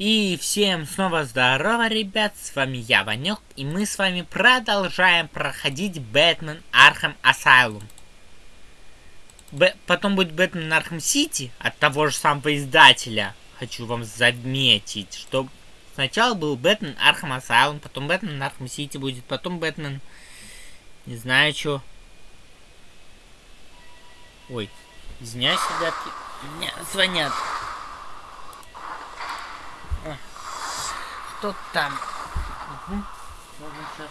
И всем снова здорово, ребят, с вами я, Ванек, и мы с вами продолжаем проходить Бэтмен Arkham Asylum. Потом будет Бэтмен Arkham City от того же самого издателя. Хочу вам заметить, что сначала был Бэтмен Arkham Asylum, потом Бэтмен Arkham City будет, потом Бэтмен... Не знаю, что. Ой, извиняюсь, ребятки, мне звонят. Кто там? Угу. Можно сейчас.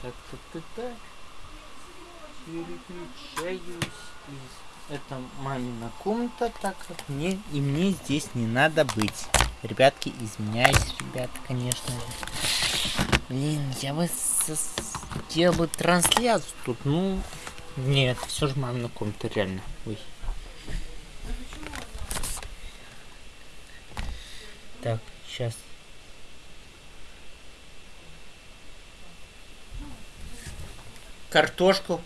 Так, так, так, так. Переключаюсь из... Это комната, так как мне и мне здесь не надо быть. Ребятки, извиняюсь, ребята, конечно. Блин, я бы сделал бы трансляцию тут, ну... Нет, все же мамина комната, реально. Ой. Так, сейчас картошку.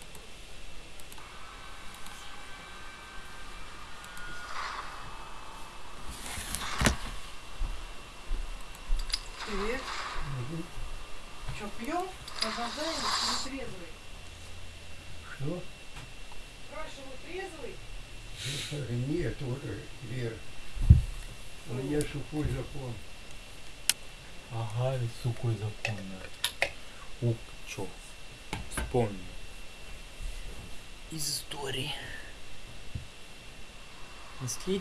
Привет. Угу. Что, пьем? Продолжаем или трезвый? Что? Спрашиваю, трезвый? Нет, уже, Вера. У меня сухой закон. Ага, сухой закон. Ух, чё? Вспомнил. Из истории.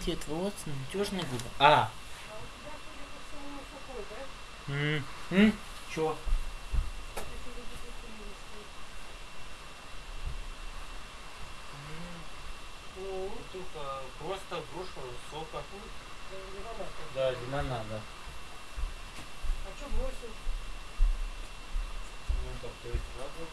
Наследие твоего отца надежная губа. А! А? М м чё? Если вы допустили, Ну, только просто груша сока. что лимонад. Да, лимонада. А что бросил? Ну, так, то есть сразу.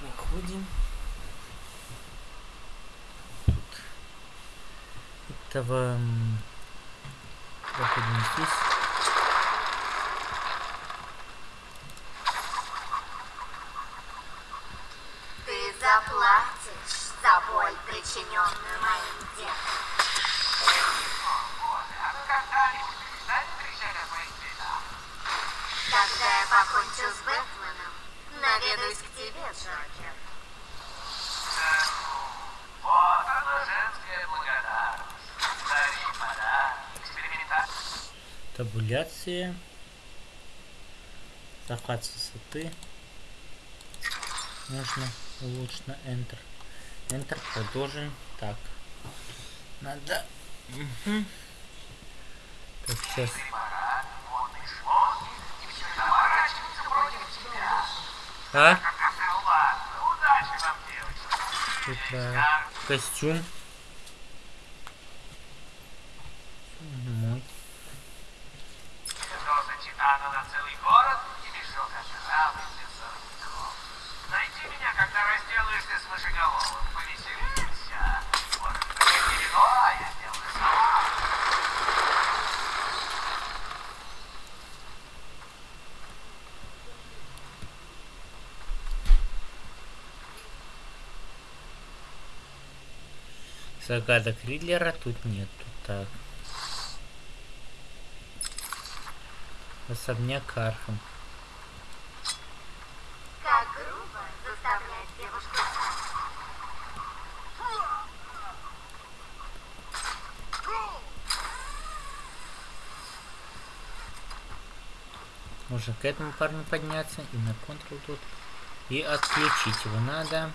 Проходим. Тут этого проходим здесь. Табуляция. Захват с высоты. Можно улучшить на Enter. Enter продолжим. Так. Надо. Мгм. Так, сейчас. А? Удачи вам, девочки. Костюм. загадок Ридлера тут нету. Так. Особняк Архам. Как грубо заставлять девушку. Можно к этому парню подняться и на control тут. И отключить его надо.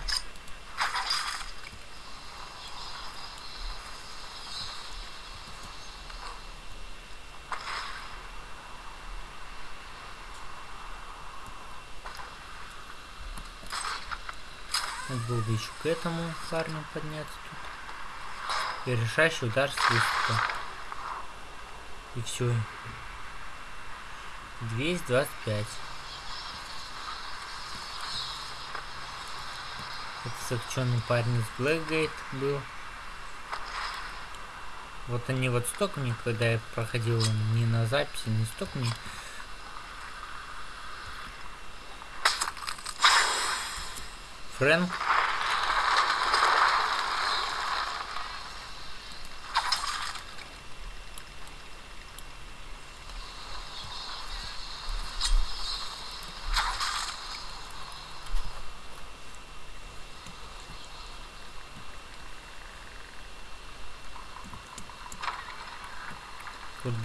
Было бы еще к этому парню подняться тут. И решающий удар с выступа. И все. 225. Это закченный парень из Блэкгейт был. Вот они вот столько мне, когда я проходил не на записи, не столько мне. Фрэнк.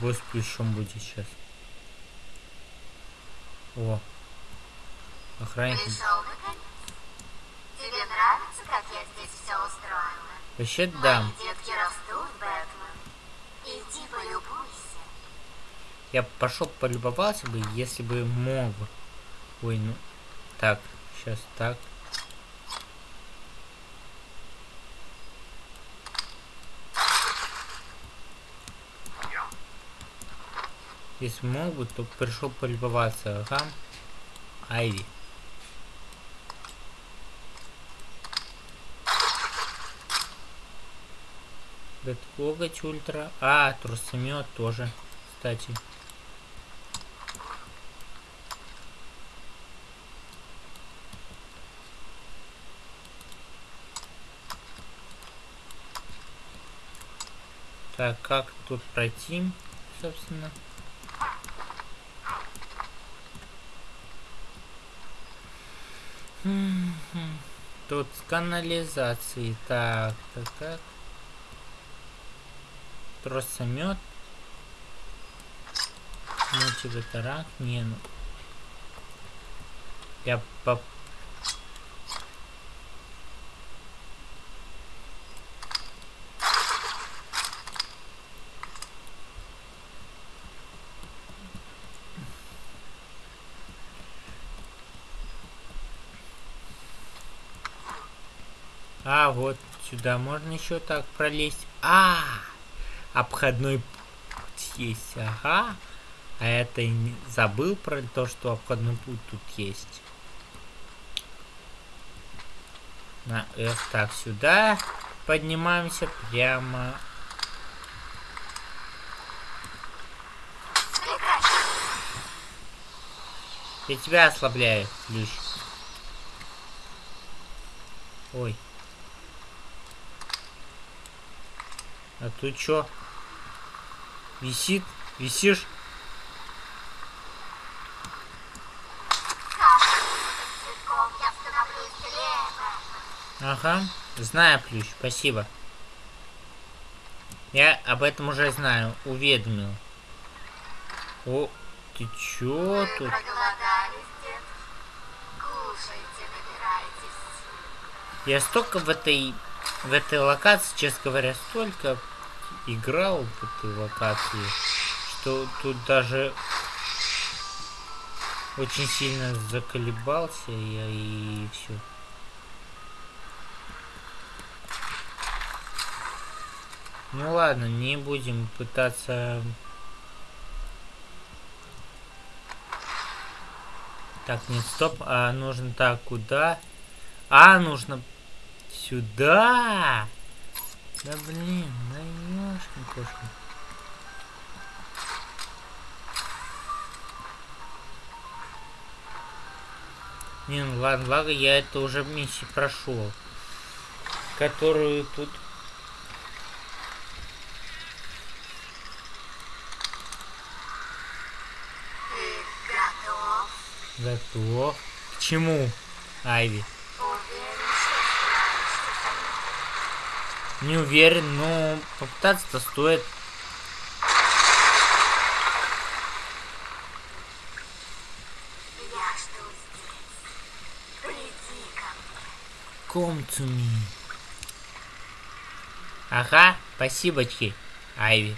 Бой с плющом будет сейчас. О. Охранник. Тебе нравится, как я здесь все устроила? Вообще да. Мои детки растут, Бэтмен. Иди полюбуйся. Я пошел полюбовался бы, если бы мог. Ой, ну. Так, сейчас так. Если мог бы, то пришел полюбоваться. Ага. Айви. Бэткоготь ультра. А, трусомет тоже, кстати. Так, как тут пройти, собственно? Тут с канализацией. Так, так, так. Тросомет. Мультиваторак. Не, ну. Я по... А, вот сюда можно еще так пролезть. А, обходной путь есть, ага. А это и забыл про то, что обходной путь тут есть. На F так сюда поднимаемся прямо. Я тебя ослабляю, Плющ. Ой. А тут чё? Висит? Висишь? Ага. Знаю, Плющ, спасибо. Я об этом уже знаю, уведомил. О, ты чё Вы тут? Кушайте. Я столько в этой в этой локации, честно говоря, столько играл в этой локации, что тут даже очень сильно заколебался я и все. Ну ладно, не будем пытаться... Так, нет, стоп, а нужно так, куда? А, нужно сюда! Да блин, да ёшкин кошкин. Не, ну ладно, ладно, я это уже миссию прошел. Которую тут... Ты готов? Готов. К чему, Айви? Не уверен, но попытаться-то стоит. Come. Ага, спасибочки, Айви.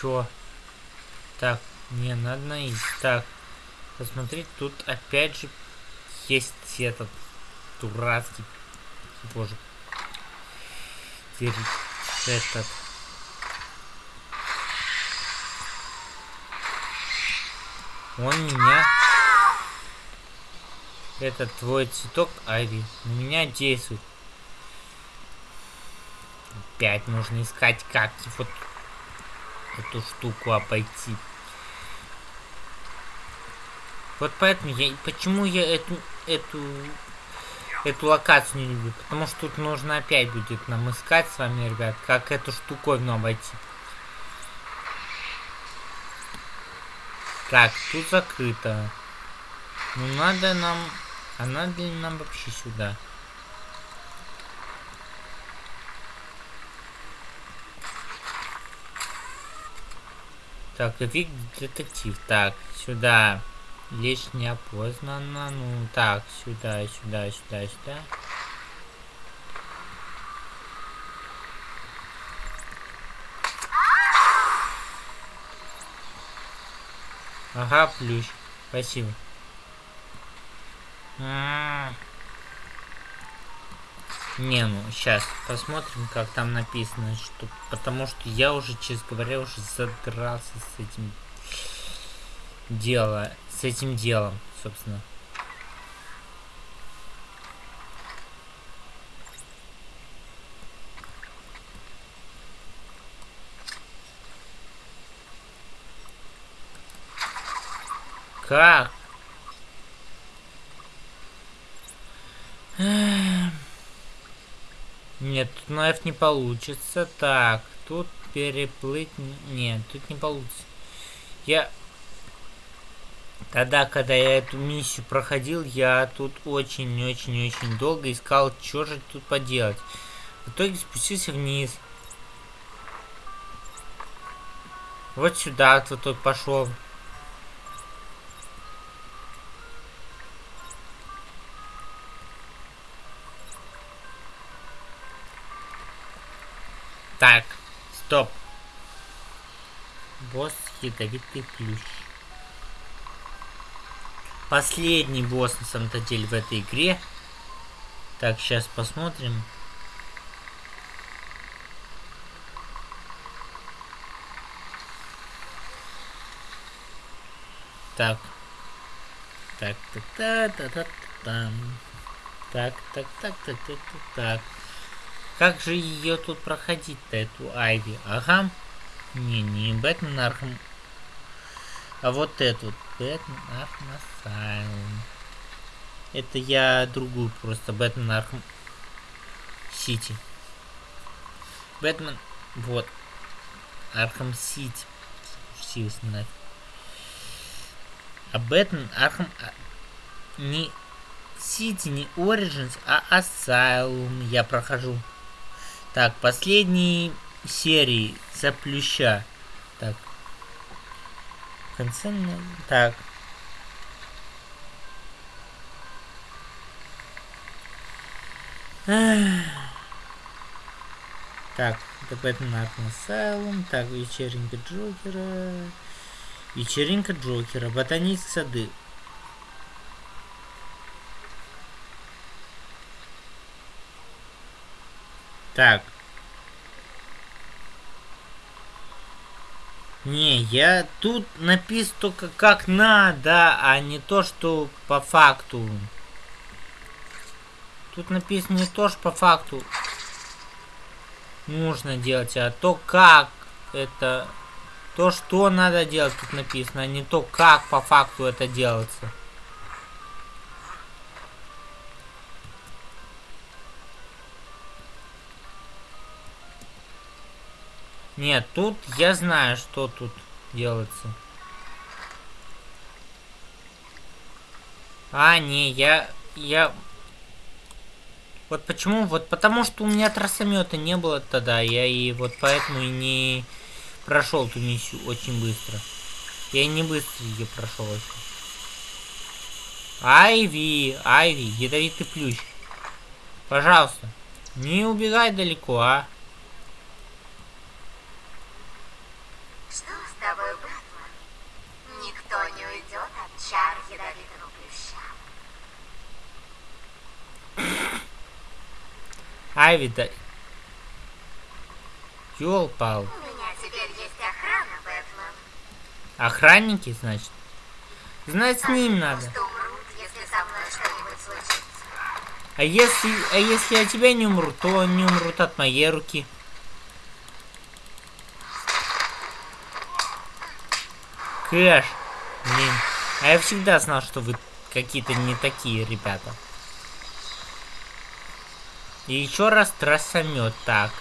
Чё? Так, не, надо наесть. Так, посмотри, тут опять же есть этот дурацкий, боже, этот. Он меня... Этот твой цветок, Айви, на меня действует. Опять нужно искать, как вот эту штуку обойти. Вот поэтому я... Почему я эту... Эту... Эту локацию не люблю. Потому что тут нужно опять будет нам искать с вами, ребят, как эту штуковину обойти. Так, тут закрыто. Ну надо нам... А надо ли нам вообще сюда? Так, вик детектив. Так, сюда. Лишь неопознанно. Ну, так, сюда, сюда, сюда, сюда. Ага, плющ. Спасибо. А -а -а. Не, ну сейчас посмотрим, как там написано, что потому что я уже, честно говоря, уже задрался с этим дело, с этим делом, собственно. Как? Нет, тут на F не получится. Так, тут переплыть... Нет, тут не получится. Я... Тогда, когда я эту миссию проходил, я тут очень-очень-очень долго искал, что же тут поделать. В итоге спустился вниз. Вот сюда вот тут пошел. Так, стоп. Босс ядовитый плющ. Последний босс на самом-то деле в этой игре. Так, сейчас посмотрим. Так. Так, так, так, так, так, там. Так, так, так, так, так, так, так. Как же ее тут проходить-то, эту Айви? Ага. Не, не Бэтмен Arkham. А вот эту. Бэтмен Arkham Asylum. Это я другую просто. Бэтмен Arkham City. Бэтмен... Вот. Arkham City. Сились нафиг. А Бэтмен Arkham... Не Сити, не Origins, а Asylum я прохожу. Так, последние серии за плюща. Так. В конце... Так. Так, это Бэтмен Arkham Asylum. Так, вечеринка Джокера. Вечеринка Джокера. Ботанические сады. Так. Не, я тут написано только как надо, а не то, что по факту. Тут написано не то, что по факту нужно делать, а то, как это... То, что надо делать, тут написано, а не то, как по факту это делается. Нет, тут я знаю, что тут делается. А, не, я... Я... Вот почему? Вот потому что у меня трассомета не было тогда, я и вот поэтому и не прошел эту миссию очень быстро. Я не быстро ее прошел очень. Айви, Айви, ядовитый плющ. Пожалуйста, не убегай далеко, а. Что с тобой, Бэтмен? Никто не уйдет от чар ядовитого плюща. Айви, да... Ёлпал. У меня теперь есть охрана, Бэтмен. Охранники, значит? Знать с ним надо. умрут, если. А если, а если от тебя не умрут, то они умрут от моей руки. Кэш. Блин. А я всегда знал, что вы какие-то не такие ребята. И еще раз трассомет. Так.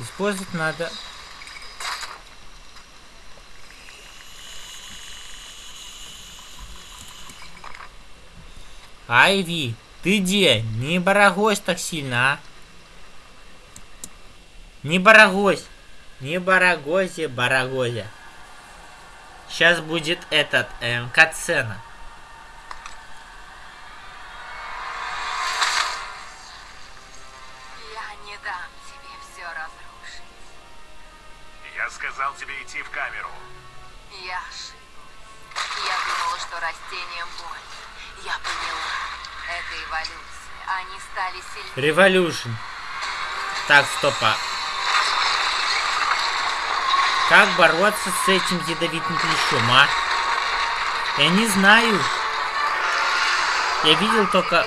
Использовать надо... Айви, ты где? Не барагось так сильно, а? Не барагось. Не барагозе, барагозе. Сейчас будет этот, эм, катсцена. Тебе идти в камеру. Я ошиблась. Я думала, что растениям больно. Я поняла. Это эволюция. Они стали сильнее. Революшн. Так, стопа. Как бороться с этим ядовитым клещом, а? Я не знаю. Я видел только...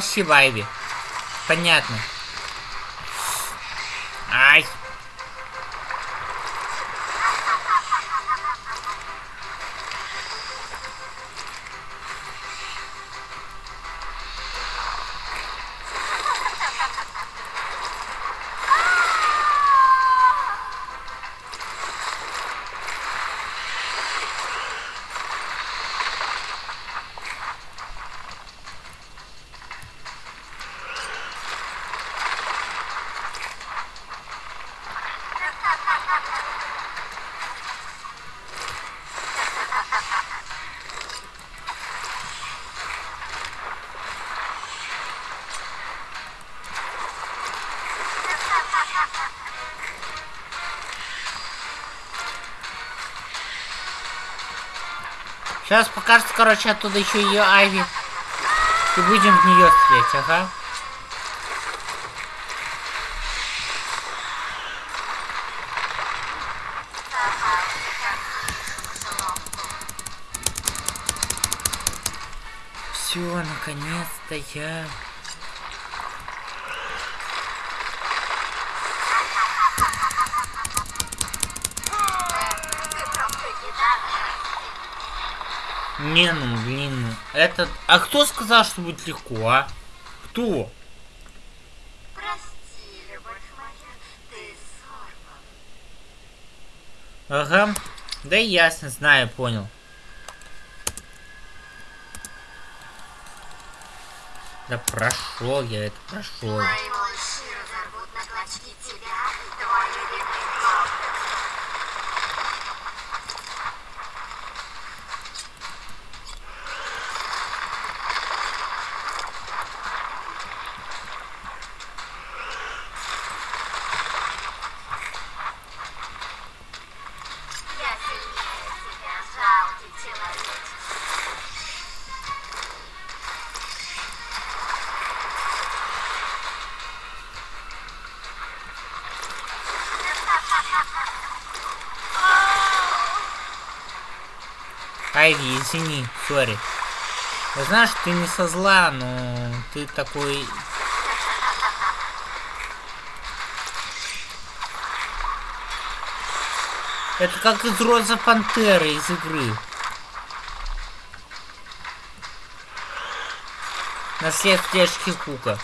Спасибо, Айви. Понятно. Сейчас покажется, короче, оттуда еще ее Айви. И будем в нее стрелять, ага. Все, наконец-то я... Не, ну, блин, этот... А кто сказал, что будет легко, а? Кто? Прости, любовь моя, ты. Ага. Да ясно, знаю, понял. Да прошел я это, прошел. Мои Айви, извини, сори. Я знаю, что ты не со зла, но ты такой... Это как из Роза Пантеры из игры. Наследствие очки Кука.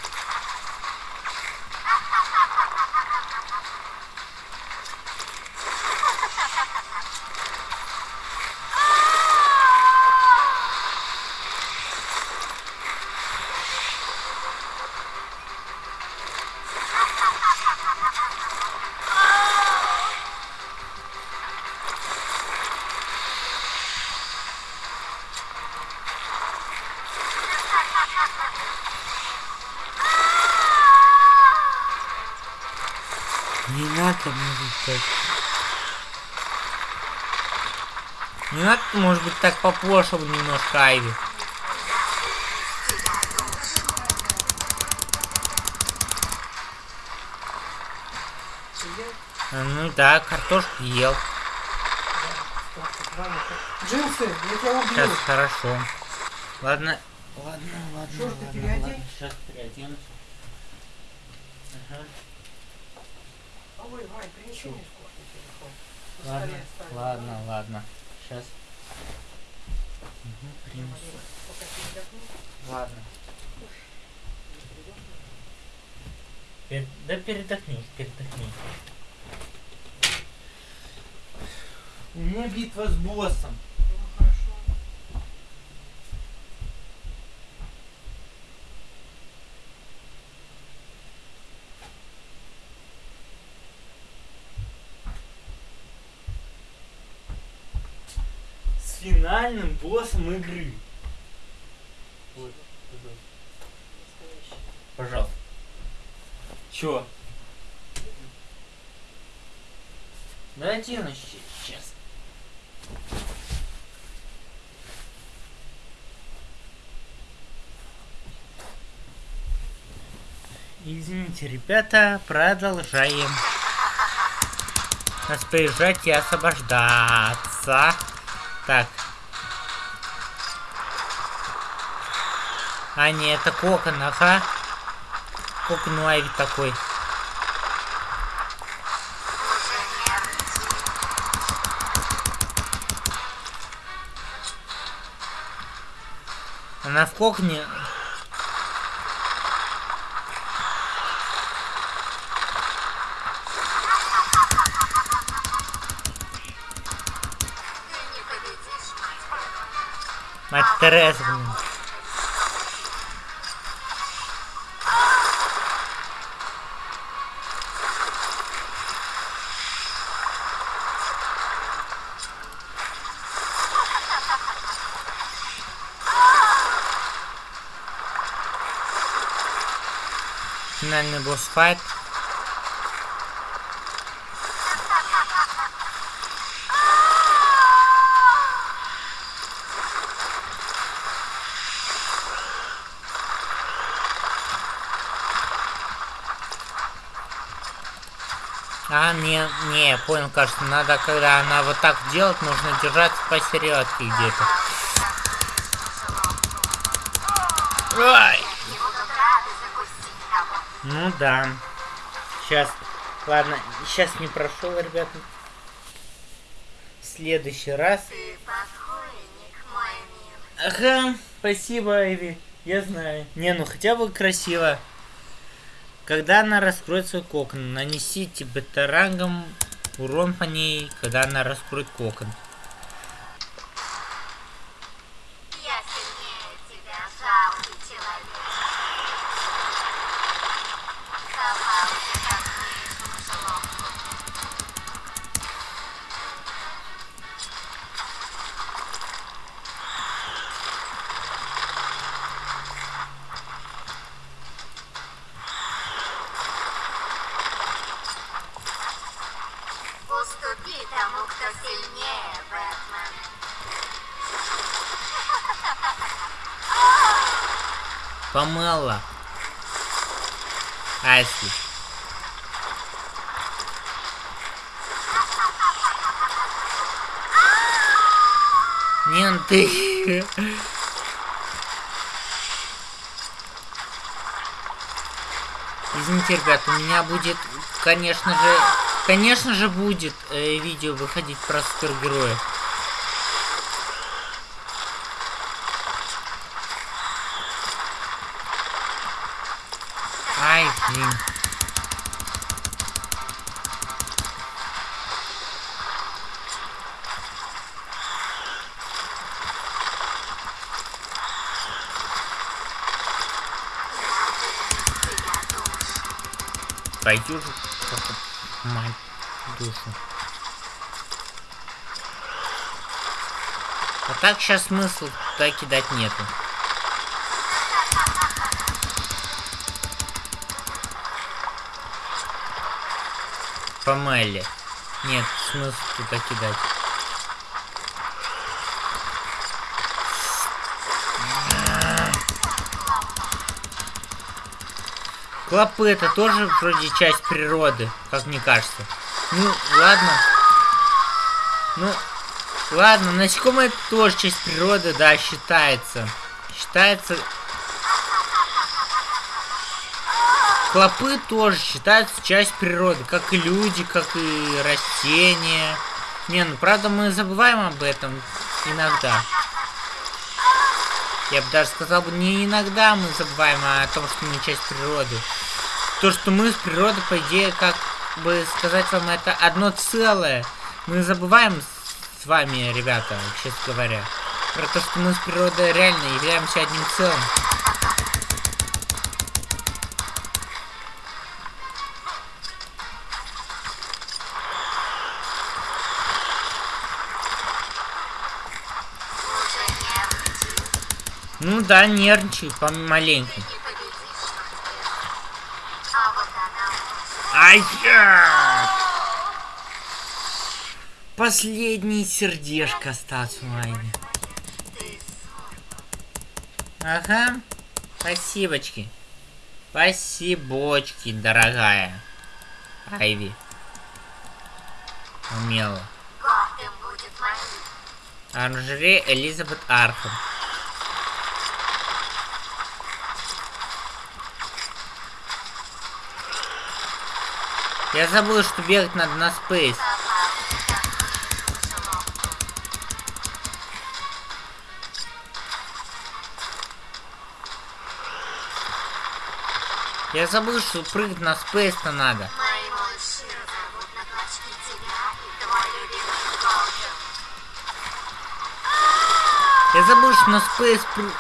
Не надо, может так. Не надо, может быть, так поплошил немножко Айви. Ну да, картошку ел. Джинсы, я тебя убью. Сейчас хорошо. Ладно. Ладно, ладно, Шорты ладно, переодень. ладно. Сейчас переоденусь. Ага. Ой, Вань, принеси мне сколько телефон. На Ладно, столе оставим. ладно, ладно. Сейчас. Угу, принесу. Ладно. Пер- Да передохни, передохни. У меня битва с боссом. Ну, хорошо. С финальным боссом игры. Вот, пожалуйста. Чё? Давайте я сейчас. Извините, ребята, продолжаем. Распоряжать и освобождаться. Так. А, не, это кокон, ага. Кокон у Айви такой. Она в кокне... Мать Тереза, блин. Финальный босс файт. А, не, не, я понял, кажется, надо, когда она вот так делает, нужно держаться посередке где-то. Ай! Ну да. Сейчас. Ладно, сейчас не прошел, ребята. В следующий раз. Ага, спасибо, Айви. Я знаю. Не, ну хотя бы красиво. Когда она раскроет свой кокон, нанесите бета-рангом урон по ней, когда она раскроет кокон. Помало. Аси. Менты. Ну Извините, ребят, у меня будет, конечно же, конечно же будет э, видео выходить про супергероев. Пойдешь, мать, душу. А так сейчас смысла туда кидать нету. По. Нет, смысла туда кидать. Клопы это тоже вроде часть природы, как мне кажется. Ну, ладно. Ну, ладно, насекомые это тоже часть природы, да, считается. Считается... Клопы тоже считаются часть природы, как и люди, как и растения. Не, ну правда мы забываем об этом иногда. Я бы даже сказал не иногда мы забываем о том, что мы часть природы. То, что мы с природой, по идее, как бы сказать вам, это одно целое. Мы забываем с вами, ребята, честно говоря, про то, что мы с природой реально являемся одним целым. Ну да, нервничаю помаленьку. Я! Последнее сердечко осталось в лайне. Ага. Спасибочки. Спасибочки, дорогая. Айви. Умела. Оранжерея Элизабет Архам. Я забыл, что бегать надо на space. Я забыл, что прыгать на space-то надо. Я забыл, что на спейс пры-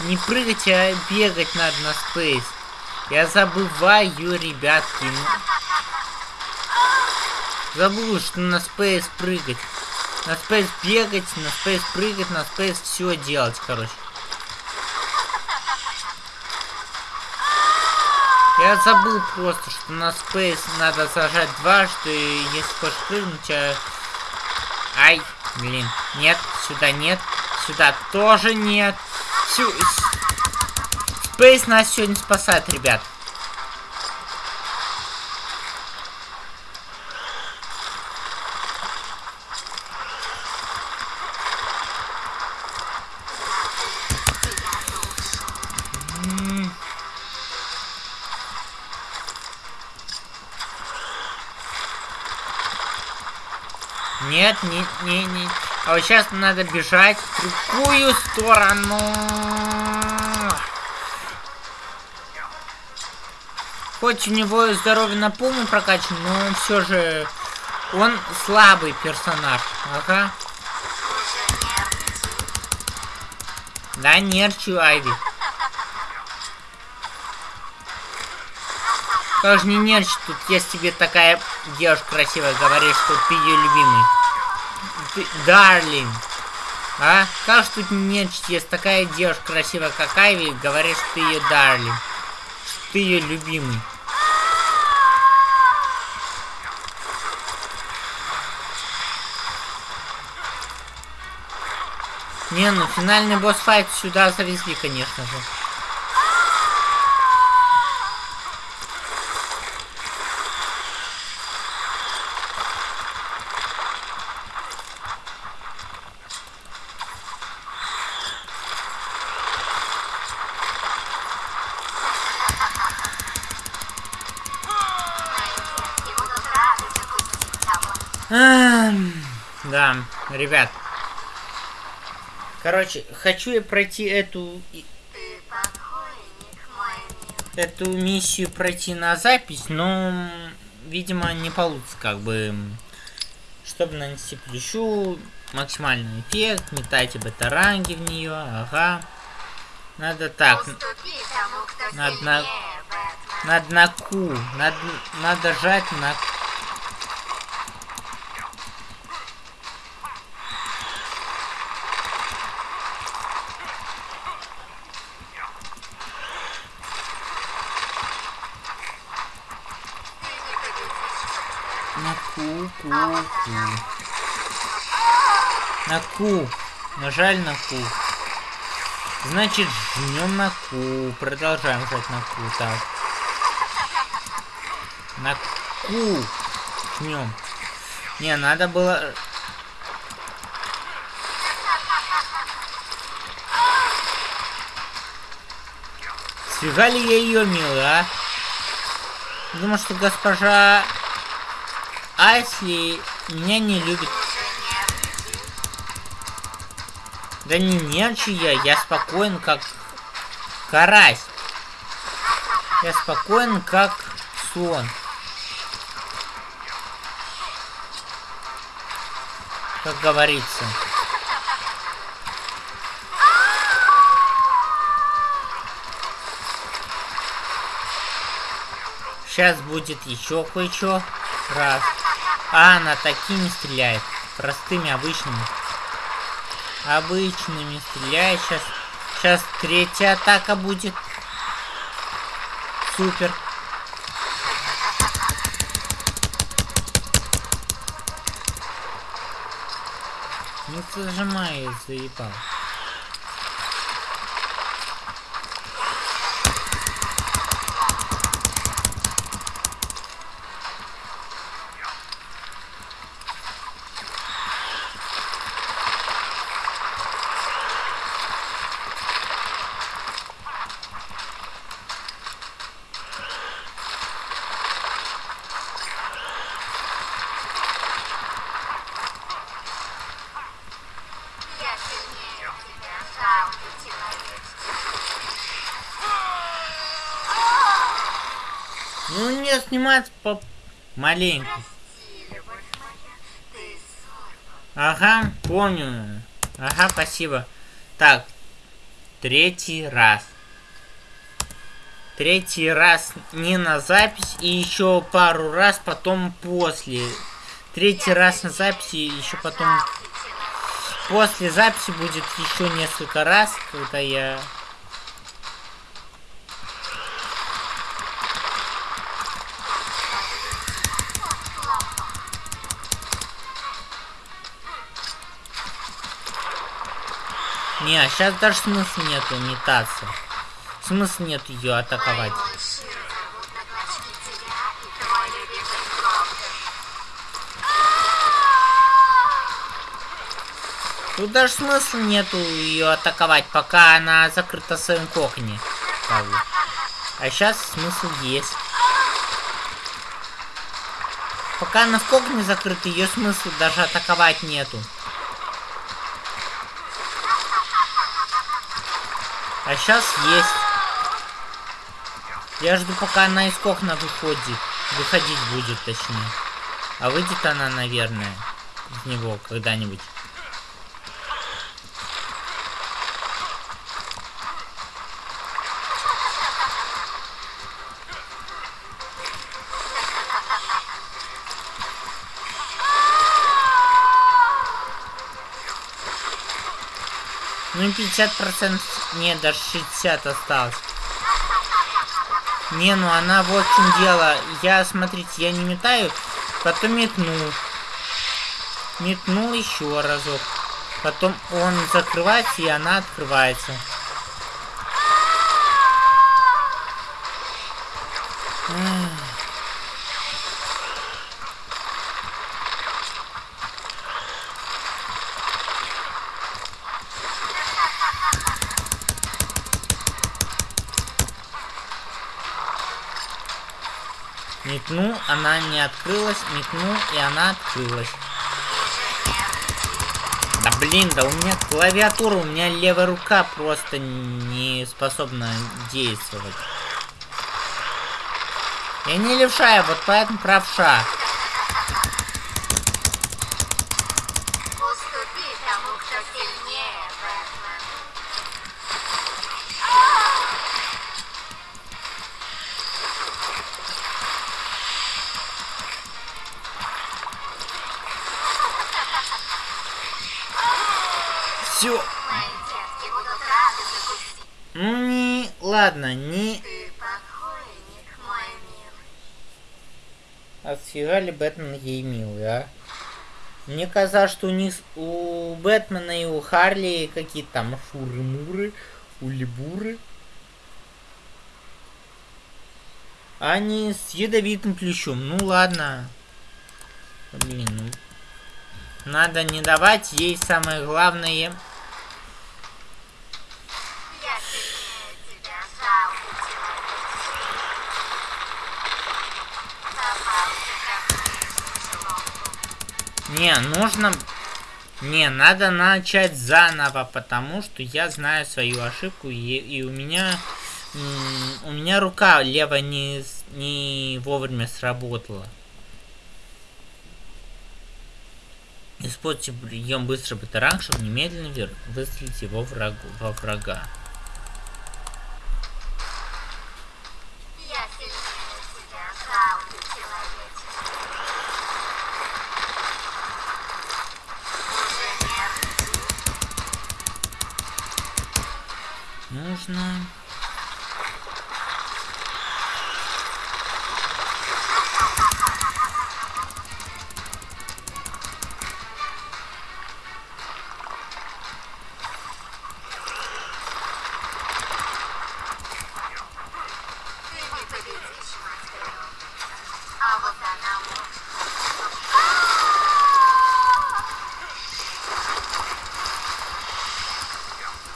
не прыгать, а бегать надо на спейс. Я забываю, ребятки. Забыл, что на спейс прыгать. На спейс бегать, на спейс прыгать, на спейс все делать, короче. Я забыл просто, что на спейс надо зажать дважды, и если хочешь прыгнуть, а... Ай, блин, нет, сюда нет, сюда тоже нет. Сю... Спейс нас сегодня спасает, ребят. Нет, не, не, не. А вот сейчас надо бежать в другую сторону. Хоть у него здоровье на полную прокачан, но он все же... Он слабый персонаж. Ага. Да, нерчу, Айви. Как же не нерчить тут, если тебе такая девушка красивая говорит, что ты ее любимый. Ты, Дарлин. А? Как же тут не нерчить, если такая девушка красивая, как Айви, говорит, что ты ее Дарлин. Что ты ее любимый. Не, ну финальный босс-файт сюда завезли, конечно же. Ребят. Короче, хочу я пройти эту эту миссию пройти на запись, но, видимо, не получится, как бы, чтобы нанести плющу, максимальный эффект, метайте бета-ранги в нее, ага. Надо так, тому, Надо на- надо на Q, надо, надо жать на Ты Ку. Нажали на ку. Значит, жмем на ку. Продолжаем жать на ку. Так. На ку. Жмем. Не, надо было... Сфига ли я ее милый, а? Думаю, что госпожа Айсли меня не любит. Да не нервничаю я, я спокоен как карась. Я спокоен как сон. Как говорится. Сейчас будет еще кое-что. Раз. А, она такими стреляет. Простыми, обычными. Обычными стреляет сейчас. Сейчас третья атака будет. Супер. Ну зажимай, заебал. Снимать по маленько. Ага, помню. Ага, спасибо. Так, третий раз. Третий раз не на запись и еще пару раз потом после. Третий раз на записи и еще потом после записи будет еще несколько раз, когда я Не, а сейчас даже смысла нету метаться. Смысла нет ее атаковать. Тут даже смысла нету ее атаковать, пока она закрыта в своем бы. А сейчас смысл есть. Пока она в коконе закрыта, ее смысла даже атаковать нету. А сейчас есть. Я жду, пока она из кокона выходит. Выходить будет, точнее. А выйдет она, наверное, из него когда-нибудь. Ну 50%, нет, даже 60 осталось. Не, ну она вот в чем дело. Я, смотрите, я не метаю, потом метну. Метнул еще разок. Потом он закрывается, и она открывается. Эх. Метну, она открылась, метну, и она открылась. Да блин, да у меня клавиатура, у меня левая рука просто не способна действовать. Я не левша, я вот поэтому правша. Все. Не, ладно, не Ты покойник, мой милый. Отфига ли Бэтмен ей милый, а? Мне казалось, что у них у Бэтмена и у Харли какие-то там фуры-муры, улибуры. А Они с ядовитым плющом. Ну ладно. Блин, ну. Надо не давать ей самое главное. Не, нужно... Не, надо начать заново, потому что я знаю свою ошибку, и, и у меня... У меня рука левая не, не вовремя сработала. Используйте прием быстрый батаранг, чтобы немедленно выстрелить его врагу, во врага. Уже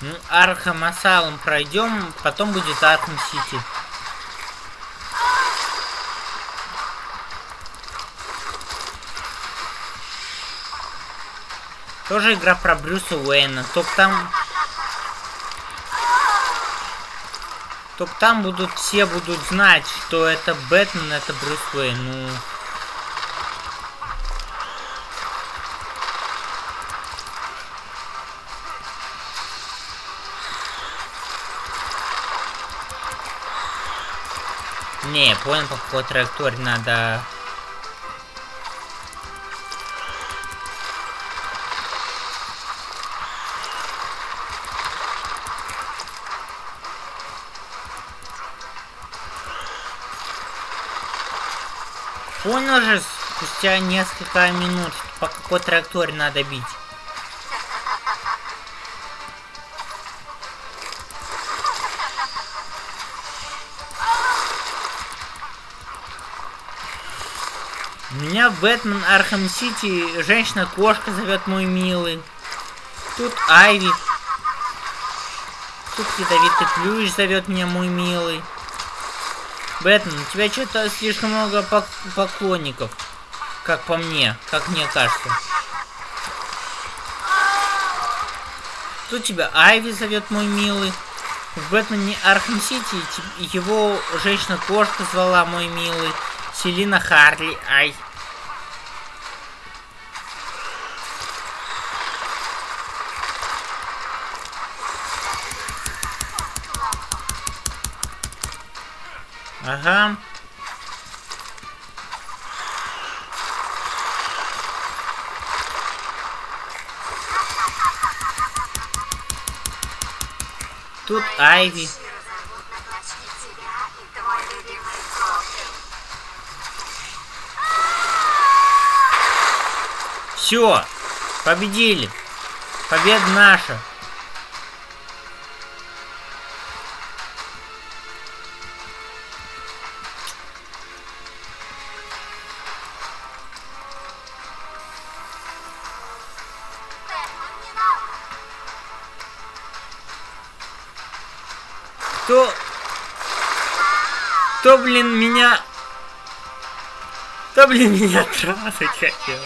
Ну, Arkham Asylum пройдем, потом будет Arkham City. Тоже игра про Брюса Уэйна. Только там... Только там будут все будут знать, что это Бэтмен, это Брюс Уэйн. Ну, понял, по какой траектории надо... Понял же спустя несколько минут, по какой траектории надо бить. Бэтмен Arkham City женщина-кошка зовет мой милый. Тут Айви. Тут ядовитый плющ зовет меня мой милый. Бэтмен, у тебя что-то слишком много пок- поклонников. Как по мне, как мне кажется. Тут тебя Айви зовет мой милый. В Бэтмене Arkham City его женщина-кошка звала мой милый. Селина Харли, ай. Ага. Тут Айви. Все, победили. Победа наша. Блин, меня... Да блин, меня трахать хотел.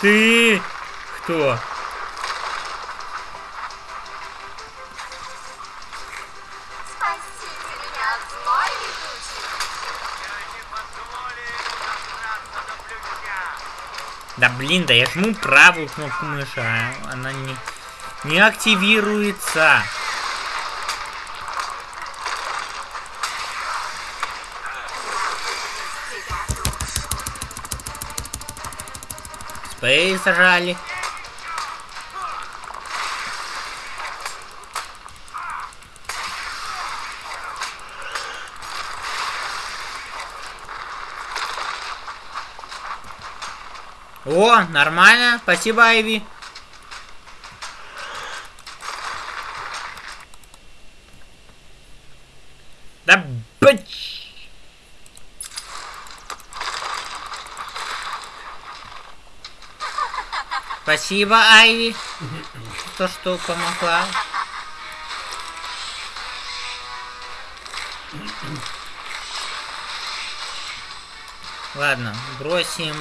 Ты кто? Да блин, да я жму правую кнопку мыши, а она не, не активируется. Спейс зажали. О, нормально. Спасибо, Айви. Да бач! Спасибо, Айви. То, что помогла. Ладно, бросим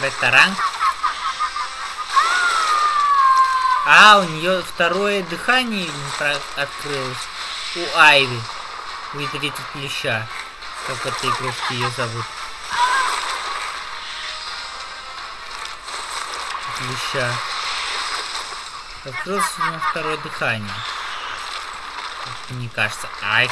бета-ранг. А, у нее второе дыхание открылось. У Айви. Выдрит плеща. Как в этой игрушке ее зовут. Открылось у него второе дыхание. Мне кажется. Ай.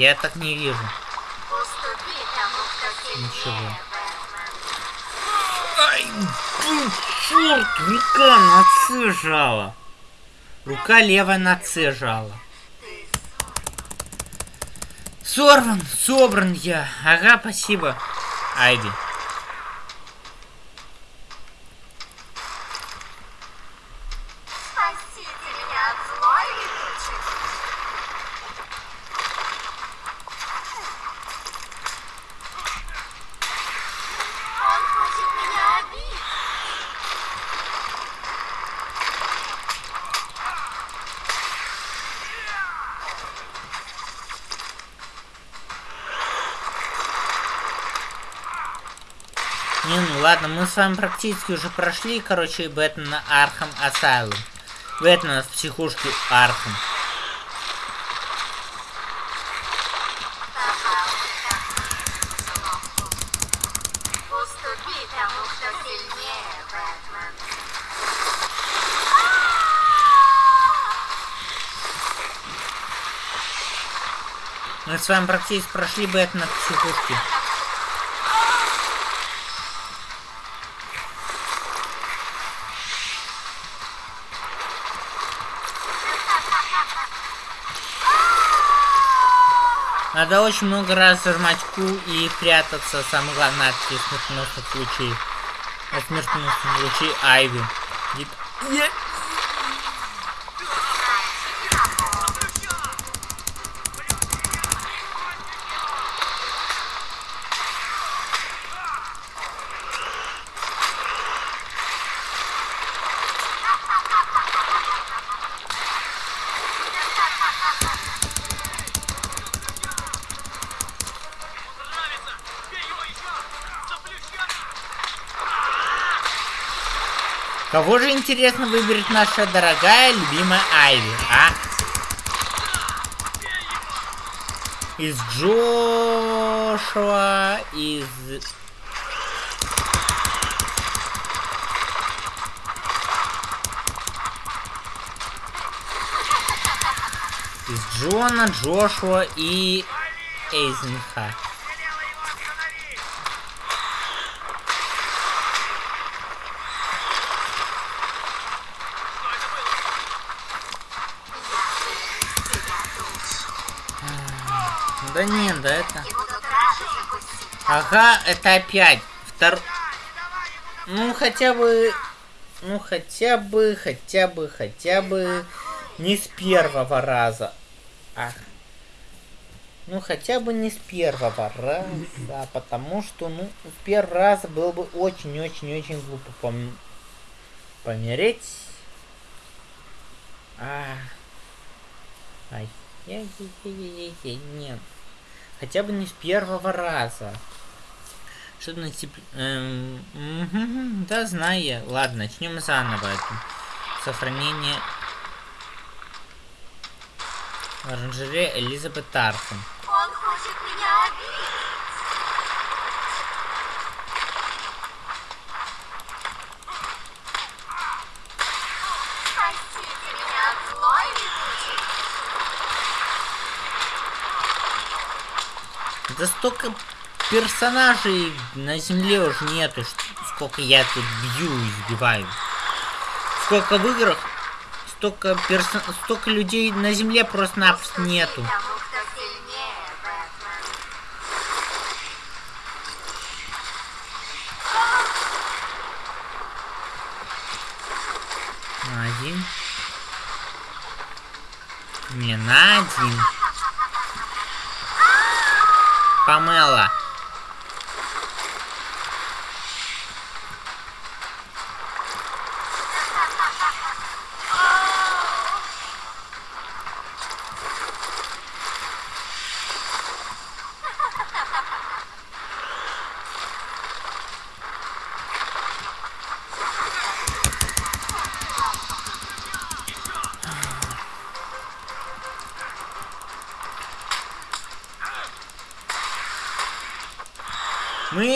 Я так не вижу. Ничего. Ай, блин, черт, рука на С жала. Рука левая на С жала. Сорван, собран я. Ага, спасибо. Айви. Спасите меня от злой летучей. Он хочет меня обидеть. Не, ну ладно, мы с вами практически уже прошли, короче, Бэтмена Arkham Asylum. Бэтмена в психушке Архам. Мы с вами практически прошли Бэтмена в психушке. Надо очень много раз зажимать Q и прятаться, самое главное, от смертоносных лучей. От смертоносных лучей Айви. Дит- Кого же, интересно, выберет наша дорогая, любимая Айви, а? Из Джошуа, из... Из Джона, Джошуа и Эйзенха. Да нет, да это... Ага, это опять. Втор... Ну, хотя бы... Ну, хотя бы, хотя бы, хотя бы... Не с первого раза. Ах. Ну, хотя бы не с первого раза, потому что, ну, в первый раз было бы очень-очень-очень глупо пом... помереть. А. Ай. Яй-яй-яй-яй-яй, нет. Хотя бы не с первого раза. Что-то на тип... эм, да, знаю я. Ладно, начнем заново это. Сохранение... Оранжерея Элизабет Архам. Он хочет меня обидеть. Спасите меня от злой летучей. Да столько персонажей на земле уже нету, сколько я тут бью и избиваю. Сколько в играх, столько перso... столько людей на земле просто-напросто нету. Один. Не, на один. Pamela.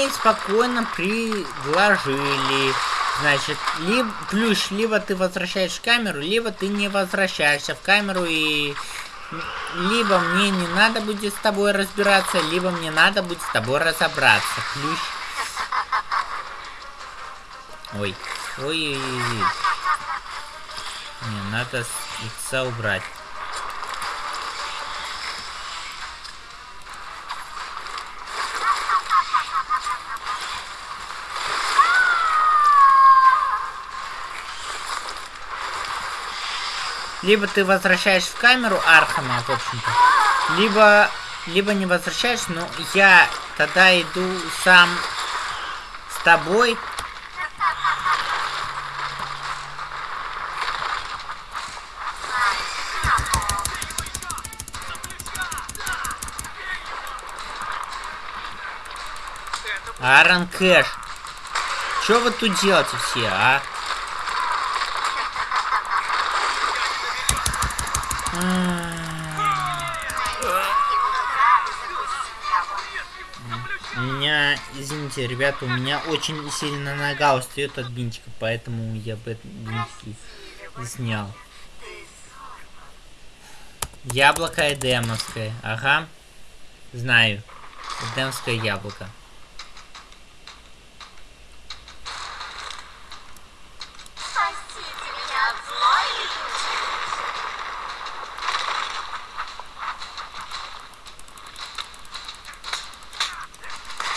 Мы спокойно предложили. Значит, либо плюс, либо ты возвращаешь камеру, либо ты не возвращаешься в камеру и либо мне не надо будет с тобой разбираться, либо мне надо будет с тобой разобраться. Плюс. Ой. Ой-ой-ой. Не, надо с лица убрать. Либо ты возвращаешь в камеру Архама, в общем-то, либо, либо не возвращаешь, но я тогда иду сам с тобой. Аарон Кэш. Что вы тут делаете все, а? Извините, ребята, у меня очень сильно нога устает от бинтика, поэтому я бы бинтики снял. Яблоко эдемовское, ага. Знаю. Эдемское яблоко. Спасите меня от злой летучей.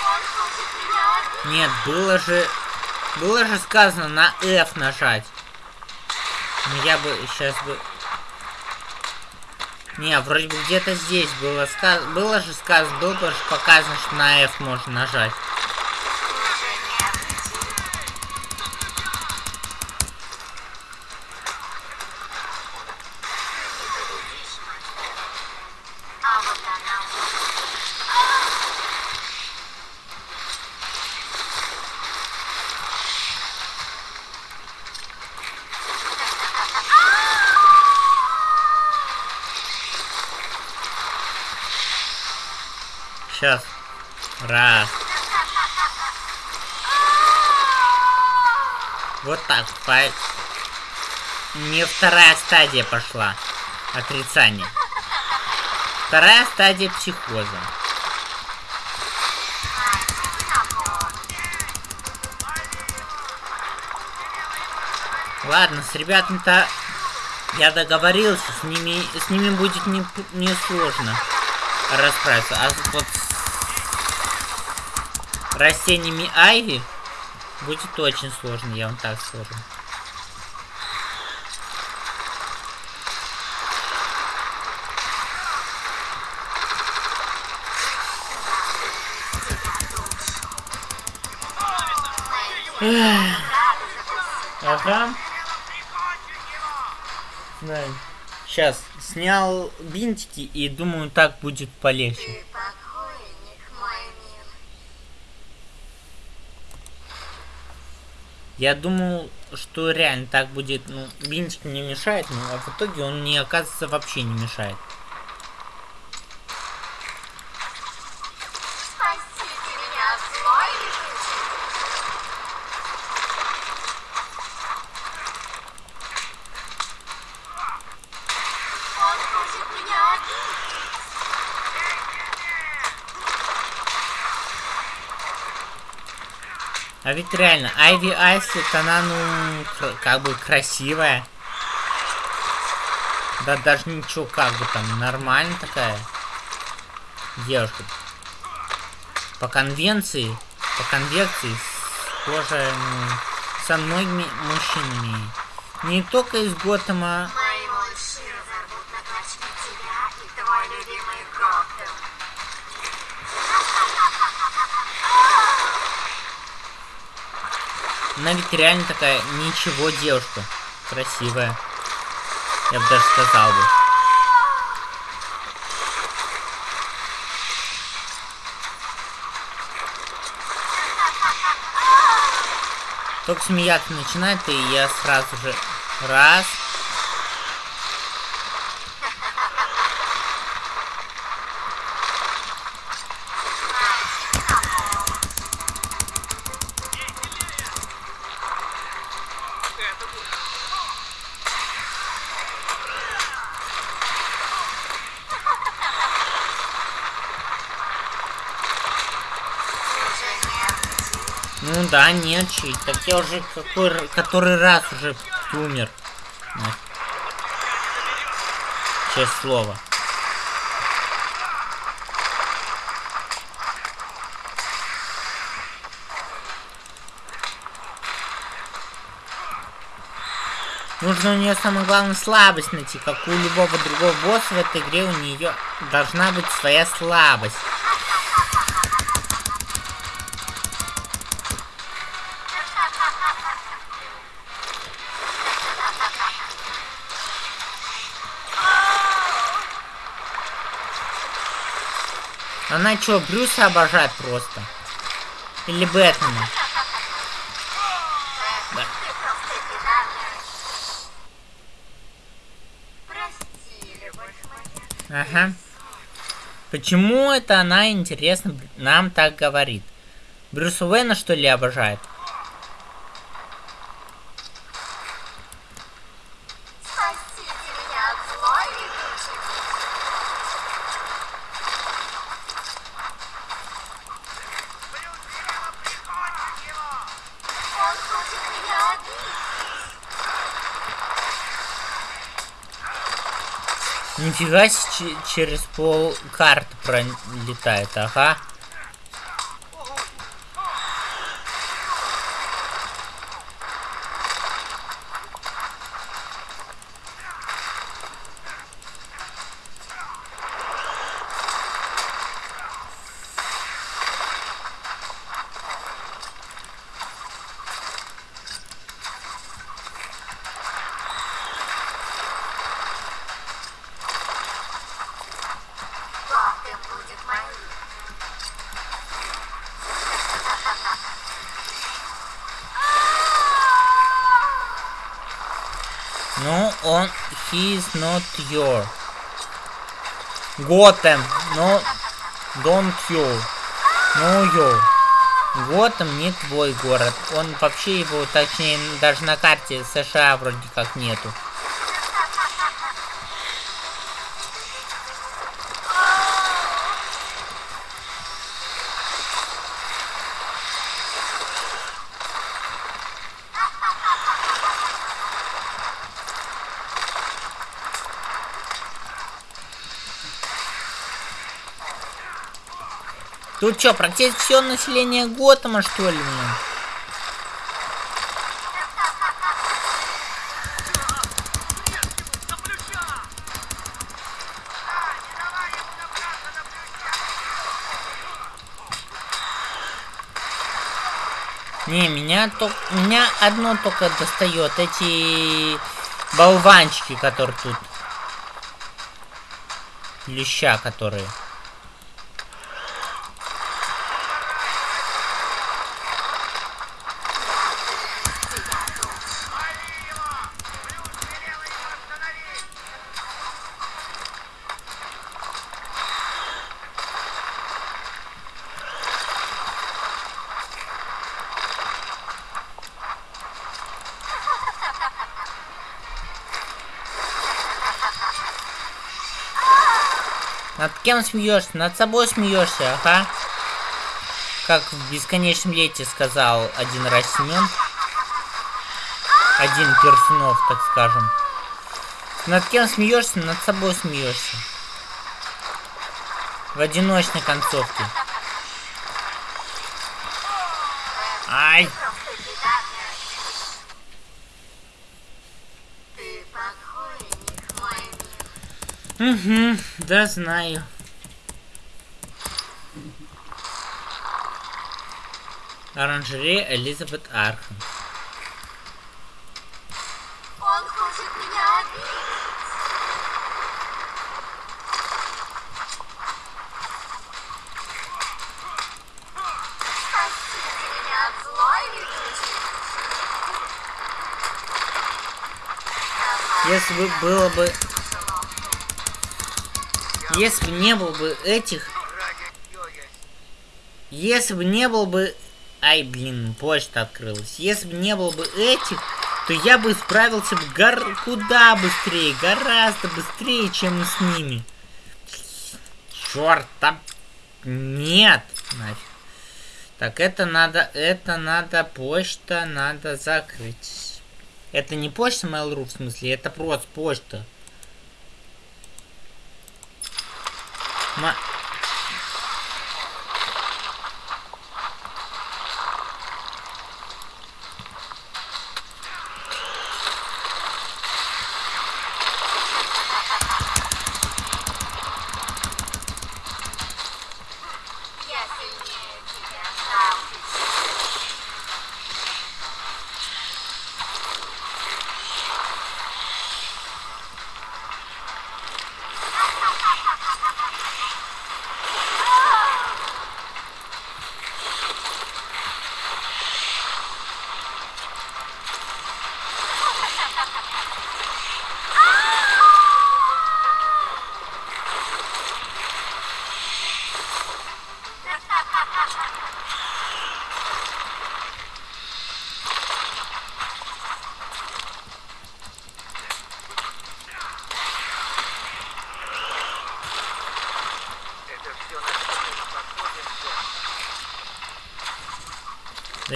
Он хочет меня обидеть. Нет, было же... Было же сказано на F нажать. Ну я бы сейчас бы... Не, вроде бы где-то здесь было сказано... Было же сказано, было же показано, что на F можно нажать. По... Не вторая стадия пошла. Отрицание. Вторая стадия психоза. Ладно, с ребятами-то я договорился, с ними, с ними будет не, не сложно. расправиться. А вот с растениями Айви будет очень сложно, я вам так скажу. Ага. Знаю. Сейчас снял бинтики и думаю, так будет полегче. Я думал, что реально так будет, ну, бинтик не мешает, но а в итоге он мне, оказывается, вообще не мешает. Спасите меня от злой летучей. Он хочет меня обидеть. Ведь реально, Айви Айслет, она, ну, как бы красивая. Да даже ничего, как бы там, нормально такая девушка. По конвенции, по конвекции, схожая, ну, со многими мужчинами. Не только из Готэма, она ведь реально такая, ничего девушка. Красивая. Я бы даже сказал бы. Только смеяться начинает, и я сразу же раз. Ну да, нет, чуть. Так я уже какой, который раз уже умер. Ну. Честное слово. Нужно у нее самое главное слабость найти, как у любого другого босса в этой игре у нее должна быть своя слабость. Она что, Брюса обожает просто? Или Бэтмена? Ага. Почему это она, интересно, нам так говорит? Брюса Уэйна, что ли, обожает? Нифига через пол карты пролетает, ага. Ну, он... He is not your. Готэм, но... Don't you. No you. Готэм не твой город. Он вообще его, точнее, даже на карте США вроде как нету. Тут что, практически все население Готэма, что ли, блин? Не, меня только, меня одно только достает, эти болванчики, которые тут. Леща, которые. Над кем смеешься? Над собой смеешься, ага. Как в бесконечном лете сказал один раз. Один Персунов, так скажем. Над кем смеешься, над собой смеешься. В одиночной концовке. Ай! Ты покойник, мой мир. Угу, да знаю. Оранжерея Элизабет Архам. Он хочет меня обидеть. Меня от злой. Если бы было бы... Если бы не было бы этих... Если бы не было бы... Ай, блин, почта открылась. Если бы не было бы этих, то я бы справился бы гор... куда быстрее, гораздо быстрее, чем с ними. Черт, там... Нет, нафиг. Так, это надо, это надо, почта надо закрыть. Это не почта Mail.ru, в смысле, это просто почта. Ma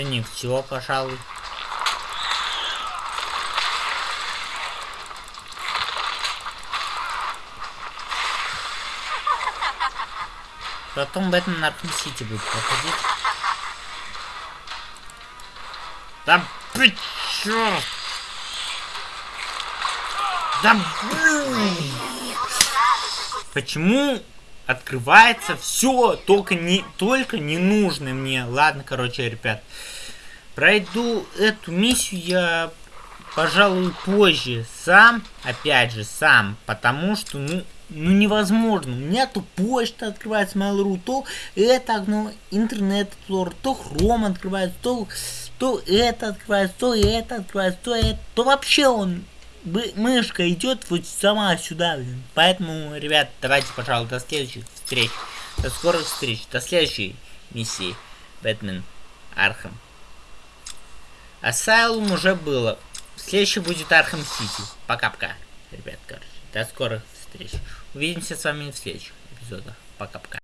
Да не все, пожалуй. Потом Бэтмен на Арkham Сити будет проходить. Да чёрт! Да блин! Почему открывается все только не только ненужное мне? Ладно, короче, ребят. Пройду эту миссию я, пожалуй, позже сам, опять же, сам, потому что, ну, ну невозможно. У меня то почта открывается Mail.ru, то это окно, интернет Explorer, то Chrome открывается, то, то это открывается, то это открывается, то это, то вообще он мышка идет вот сама сюда, блин. Поэтому, ребят, давайте, пожалуй, до следующих встреч. До скорых встреч. До следующей миссии. Бэтмен Arkham. Asylum уже было. Следующий будет Arkham City. Пока-пока, ребят, короче. До скорых встреч. Увидимся с вами в следующих эпизодах. Пока-пока.